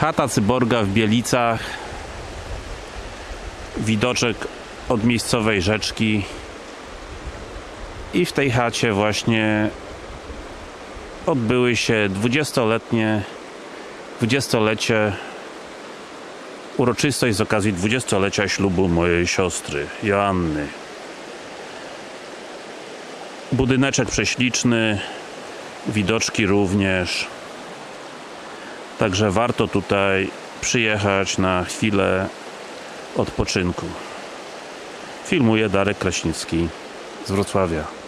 Chata Cyborga w Bielicach. Widoczek od miejscowej rzeczki. I w tej chacie właśnie odbyły się 20-letnie 20-lecie uroczystość z okazji 20-lecia ślubu mojej siostry Joanny. Budyneczek prześliczny, widoczki również. Także warto tutaj przyjechać na chwilę odpoczynku. Filmuje Darek Kraśnicki z Wrocławia.